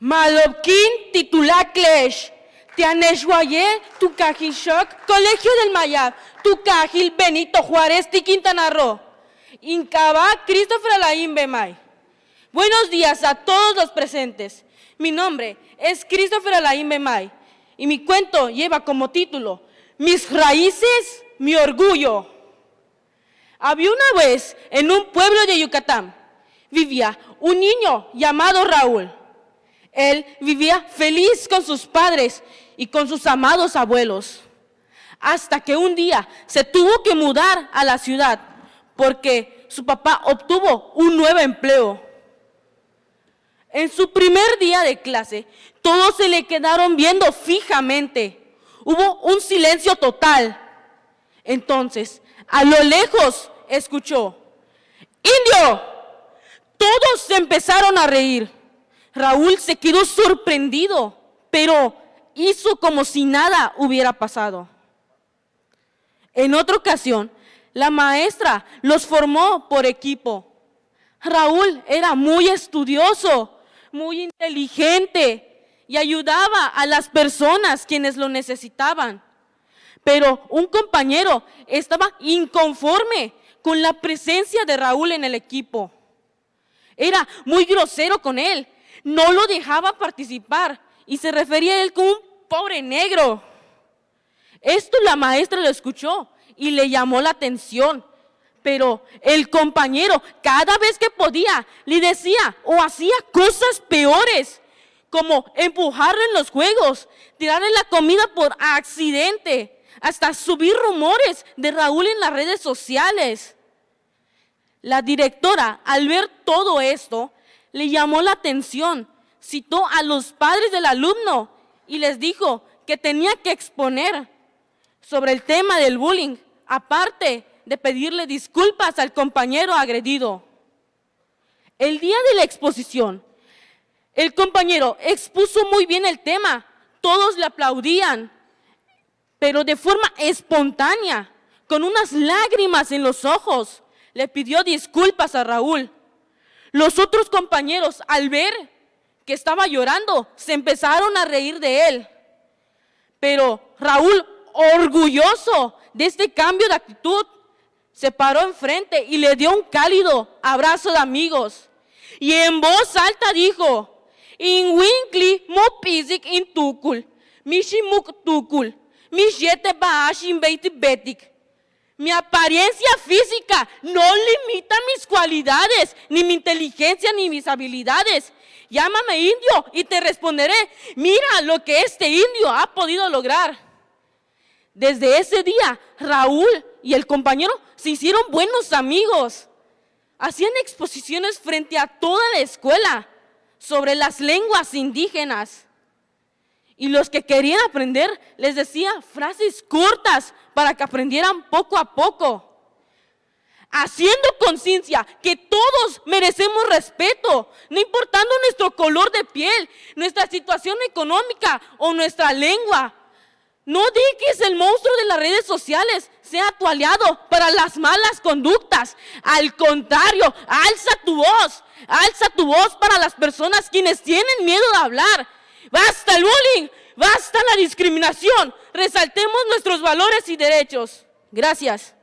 Malopkin titulaclesh. Tianeshwaye, Tucajishok, Colegio del Mayab, Tucajil, Benito Juárez, Quintana Roo. Incaba, Christopher Alain Bemay. Buenos días a todos los presentes. Mi nombre es Christopher Alain Bemay y mi cuento lleva como título Mis raíces, mi orgullo. Había una vez en un pueblo de Yucatán, vivía un niño llamado Raúl. Él vivía feliz con sus padres y con sus amados abuelos, hasta que un día se tuvo que mudar a la ciudad porque su papá obtuvo un nuevo empleo. En su primer día de clase, todos se le quedaron viendo fijamente. Hubo un silencio total. Entonces, a lo lejos, escuchó, ¡Indio! Todos empezaron a reír. Raúl se quedó sorprendido, pero hizo como si nada hubiera pasado. En otra ocasión, la maestra los formó por equipo. Raúl era muy estudioso, muy inteligente y ayudaba a las personas quienes lo necesitaban. Pero un compañero estaba inconforme con la presencia de Raúl en el equipo. Era muy grosero con él, no lo dejaba participar y se refería a él como un pobre negro. Esto la maestra lo escuchó y le llamó la atención. Pero el compañero cada vez que podía le decía o hacía cosas peores, como empujarlo en los juegos, tirarle la comida por accidente, hasta subir rumores de Raúl en las redes sociales. La directora, al ver todo esto, le llamó la atención, citó a los padres del alumno y les dijo que tenía que exponer sobre el tema del bullying, aparte de pedirle disculpas al compañero agredido. El día de la exposición, el compañero expuso muy bien el tema, todos le aplaudían, pero de forma espontánea, con unas lágrimas en los ojos, le pidió disculpas a Raúl. Los otros compañeros, al ver que estaba llorando, se empezaron a reír de él. Pero Raúl, orgulloso de este cambio de actitud, se paró enfrente y le dio un cálido abrazo de amigos. Y en voz alta dijo, In winkli mo pisik in tukul, mishimuk tukul, mishete baashin betik. Mi apariencia física no limita mis cualidades, ni mi inteligencia, ni mis habilidades. Llámame indio y te responderé, mira lo que este indio ha podido lograr. Desde ese día, Raúl y el compañero se hicieron buenos amigos. Hacían exposiciones frente a toda la escuela sobre las lenguas indígenas. Y los que querían aprender les decía frases cortas para que aprendieran poco a poco. Haciendo conciencia que todos merecemos respeto, no importando nuestro color de piel, nuestra situación económica o nuestra lengua. No dejes el monstruo de las redes sociales sea tu aliado para las malas conductas. Al contrario, alza tu voz, alza tu voz para las personas quienes tienen miedo de hablar Basta el bullying, basta la discriminación. Resaltemos nuestros valores y derechos. Gracias.